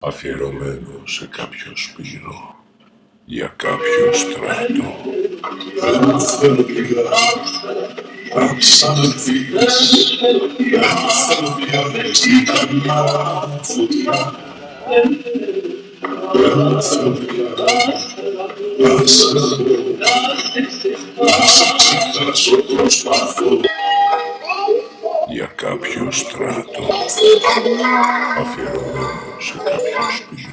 αφιερωμένο σε κάποιο σπύρο για κάποιο στράτο. Δεν θέλω πια αν ξαναφύγεις Δεν θέλω πια στην καμιά φωτιά Δεν θέλω πια να σ' αγαπώ Να σε ξεχάσω προσπαθώ για κάποιο στράτο αφιερωμένο σε κάποιο σπύρο